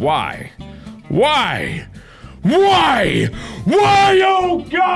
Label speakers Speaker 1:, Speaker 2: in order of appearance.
Speaker 1: Why? Why? Why? Why? Oh God!